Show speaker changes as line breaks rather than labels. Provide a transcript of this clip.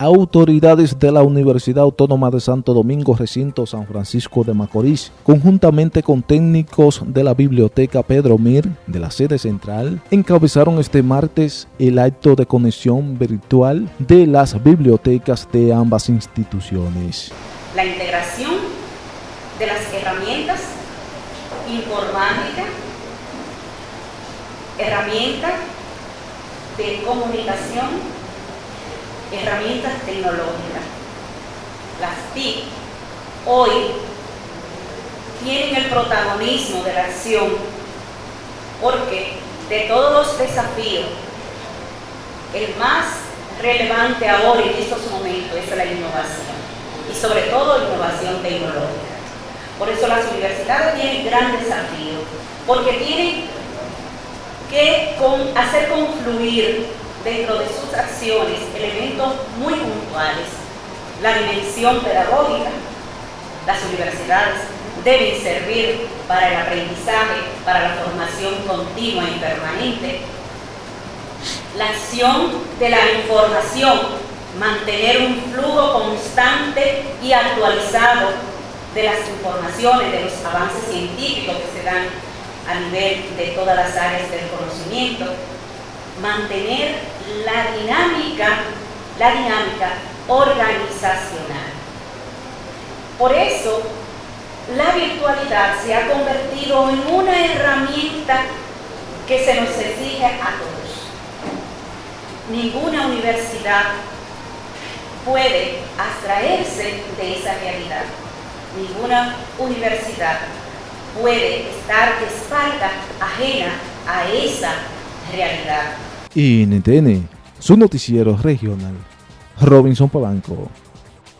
autoridades de la Universidad Autónoma de Santo Domingo, recinto San Francisco de Macorís, conjuntamente con técnicos de la Biblioteca Pedro Mir de la sede central, encabezaron este martes el acto de conexión virtual de las bibliotecas de ambas instituciones.
La integración de las herramientas informáticas, herramientas de comunicación herramientas tecnológicas. Las TIC hoy tienen el protagonismo de la acción porque de todos los desafíos, el más relevante ahora en estos momentos es la innovación y sobre todo innovación tecnológica. Por eso las universidades tienen gran desafío porque tienen que hacer confluir dentro de sus acciones elementos muy puntuales. La dimensión pedagógica, las universidades deben servir para el aprendizaje, para la formación continua y permanente. La acción de la información, mantener un flujo constante y actualizado de las informaciones, de los avances científicos que se dan a nivel de todas las áreas del conocimiento, mantener la dinámica, la dinámica organizacional. Por eso, la virtualidad se ha convertido en una herramienta que se nos exige a todos. Ninguna universidad puede abstraerse de esa realidad. Ninguna universidad puede estar de espalda ajena a esa realidad.
NTN, su noticiero regional. Robinson Polanco.